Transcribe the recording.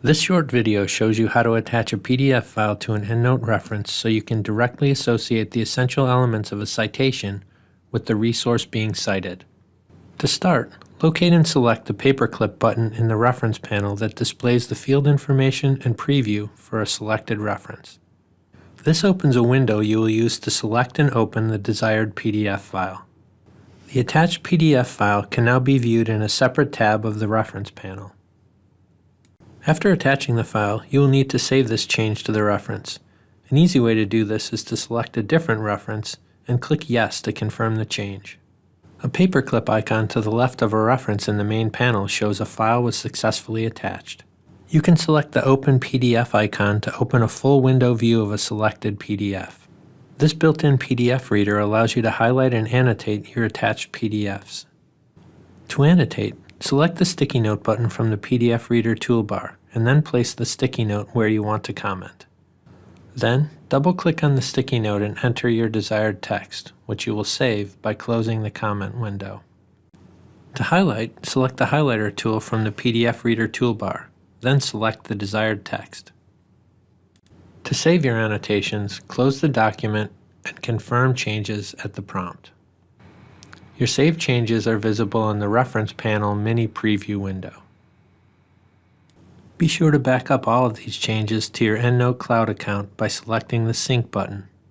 This short video shows you how to attach a PDF file to an EndNote reference so you can directly associate the essential elements of a citation with the resource being cited. To start, locate and select the paperclip button in the reference panel that displays the field information and preview for a selected reference. This opens a window you will use to select and open the desired PDF file. The attached PDF file can now be viewed in a separate tab of the reference panel. After attaching the file, you will need to save this change to the reference. An easy way to do this is to select a different reference and click Yes to confirm the change. A paperclip icon to the left of a reference in the main panel shows a file was successfully attached. You can select the Open PDF icon to open a full window view of a selected PDF. This built-in PDF reader allows you to highlight and annotate your attached PDFs. To annotate, select the Sticky Note button from the PDF Reader toolbar and then place the sticky note where you want to comment. Then, double-click on the sticky note and enter your desired text, which you will save by closing the comment window. To highlight, select the highlighter tool from the PDF Reader toolbar, then select the desired text. To save your annotations, close the document and confirm changes at the prompt. Your saved changes are visible in the Reference Panel mini preview window. Be sure to back up all of these changes to your EndNote Cloud account by selecting the Sync button.